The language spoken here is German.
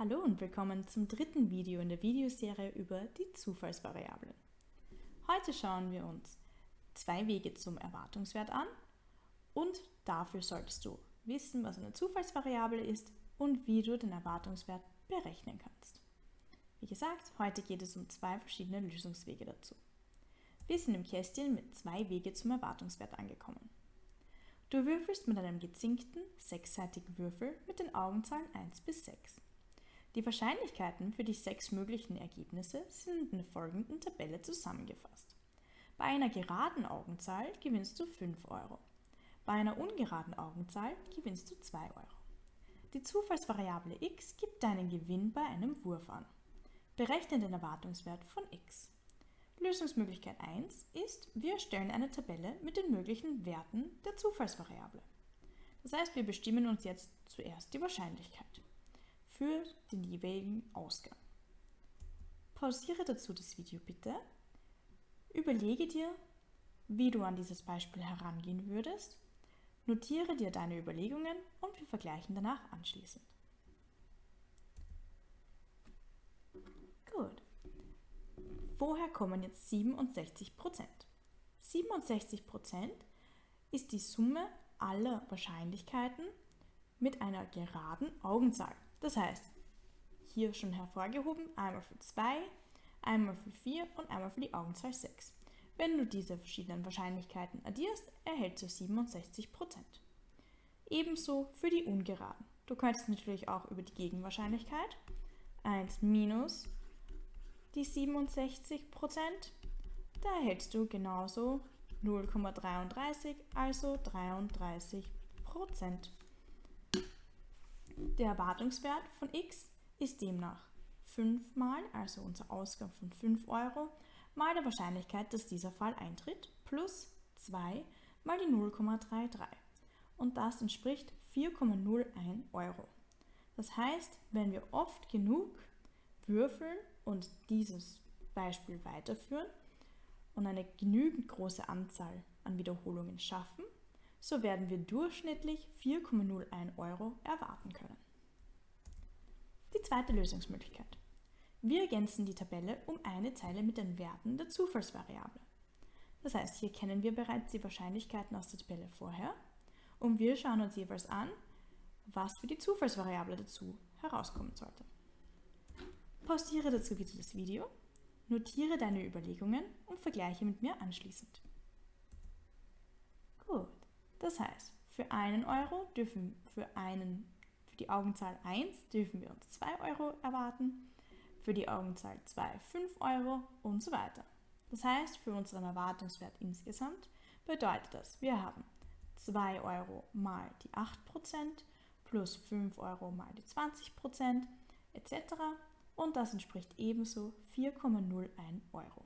Hallo und willkommen zum dritten Video in der Videoserie über die Zufallsvariablen. Heute schauen wir uns zwei Wege zum Erwartungswert an und dafür solltest du wissen, was eine Zufallsvariable ist und wie du den Erwartungswert berechnen kannst. Wie gesagt, heute geht es um zwei verschiedene Lösungswege dazu. Wir sind im Kästchen mit zwei Wege zum Erwartungswert angekommen. Du würfelst mit einem gezinkten, sechsseitigen Würfel mit den Augenzahlen 1 bis 6. Die Wahrscheinlichkeiten für die sechs möglichen Ergebnisse sind in der folgenden Tabelle zusammengefasst. Bei einer geraden Augenzahl gewinnst du 5 Euro. Bei einer ungeraden Augenzahl gewinnst du 2 Euro. Die Zufallsvariable x gibt deinen Gewinn bei einem Wurf an. Berechne den Erwartungswert von x. Lösungsmöglichkeit 1 ist, wir erstellen eine Tabelle mit den möglichen Werten der Zufallsvariable. Das heißt, wir bestimmen uns jetzt zuerst die Wahrscheinlichkeit für den jeweiligen Ausgang. Pausiere dazu das Video bitte. Überlege dir, wie du an dieses Beispiel herangehen würdest. Notiere dir deine Überlegungen und wir vergleichen danach anschließend. Gut. Woher kommen jetzt 67% 67% ist die Summe aller Wahrscheinlichkeiten mit einer geraden Augenzahl. Das heißt, hier schon hervorgehoben, einmal für 2, einmal für 4 und einmal für die Augenzahl 6. Wenn du diese verschiedenen Wahrscheinlichkeiten addierst, erhältst du 67%. Ebenso für die Ungeraden. Du könntest natürlich auch über die Gegenwahrscheinlichkeit 1 minus die 67%, da erhältst du genauso 0,33, also 33%. Der Erwartungswert von x ist demnach 5 mal, also unser Ausgang von 5 Euro, mal der Wahrscheinlichkeit, dass dieser Fall eintritt, plus 2 mal die 0,33. Und das entspricht 4,01 Euro. Das heißt, wenn wir oft genug würfeln und dieses Beispiel weiterführen und eine genügend große Anzahl an Wiederholungen schaffen, so werden wir durchschnittlich 4,01 Euro erwarten können. Die zweite Lösungsmöglichkeit. Wir ergänzen die Tabelle um eine Zeile mit den Werten der Zufallsvariable. Das heißt, hier kennen wir bereits die Wahrscheinlichkeiten aus der Tabelle vorher und wir schauen uns jeweils an, was für die Zufallsvariable dazu herauskommen sollte. Pausiere dazu wieder das Video, notiere deine Überlegungen und vergleiche mit mir anschließend. Das heißt, für einen Euro dürfen für, einen, für die Augenzahl 1 dürfen wir uns 2 Euro erwarten, für die Augenzahl 2 5 Euro und so weiter. Das heißt, für unseren Erwartungswert insgesamt bedeutet das, wir haben 2 Euro mal die 8% plus 5 Euro mal die 20% etc. Und das entspricht ebenso 4,01 Euro.